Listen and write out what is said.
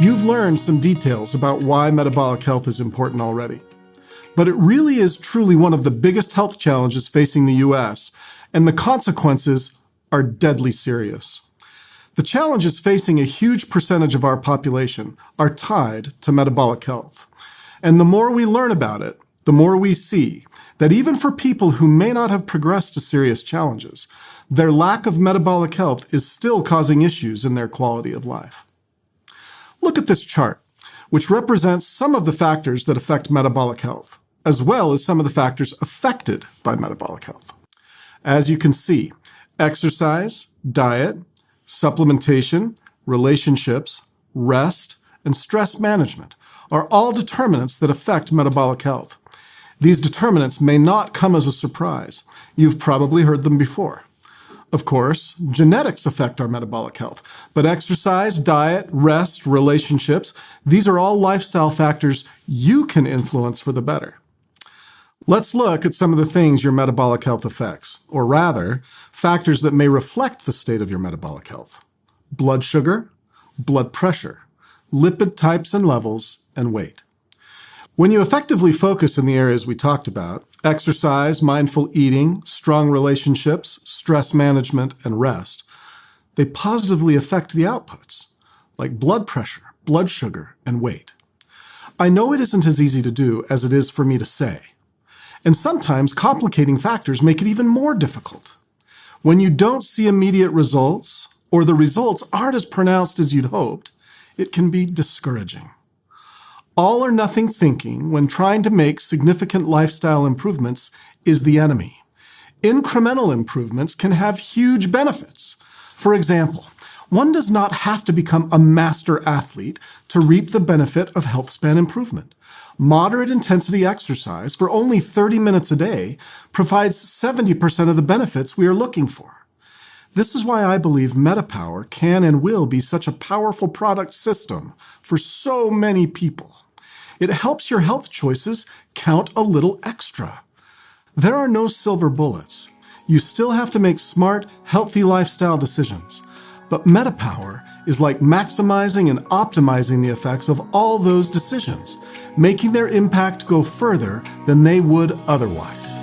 You've learned some details about why metabolic health is important already. But it really is truly one of the biggest health challenges facing the US, and the consequences are deadly serious. The challenges facing a huge percentage of our population are tied to metabolic health. And the more we learn about it, the more we see that even for people who may not have progressed to serious challenges, their lack of metabolic health is still causing issues in their quality of life. Look at this chart, which represents some of the factors that affect metabolic health, as well as some of the factors affected by metabolic health. As you can see, exercise, diet, supplementation, relationships, rest, and stress management are all determinants that affect metabolic health. These determinants may not come as a surprise. You've probably heard them before. Of course, genetics affect our metabolic health, but exercise, diet, rest, relationships, these are all lifestyle factors you can influence for the better. Let's look at some of the things your metabolic health affects, or rather, factors that may reflect the state of your metabolic health. Blood sugar, blood pressure, lipid types and levels, and weight. When you effectively focus in the areas we talked about, exercise, mindful eating, strong relationships, stress management, and rest, they positively affect the outputs, like blood pressure, blood sugar, and weight. I know it isn't as easy to do as it is for me to say, and sometimes complicating factors make it even more difficult. When you don't see immediate results, or the results aren't as pronounced as you'd hoped, it can be discouraging all or nothing thinking when trying to make significant lifestyle improvements is the enemy. Incremental improvements can have huge benefits. For example, one does not have to become a master athlete to reap the benefit of health span improvement. Moderate intensity exercise for only 30 minutes a day provides 70% of the benefits we are looking for. This is why I believe MetaPower can and will be such a powerful product system for so many people. It helps your health choices count a little extra. There are no silver bullets. You still have to make smart, healthy lifestyle decisions. But MetaPower is like maximizing and optimizing the effects of all those decisions, making their impact go further than they would otherwise.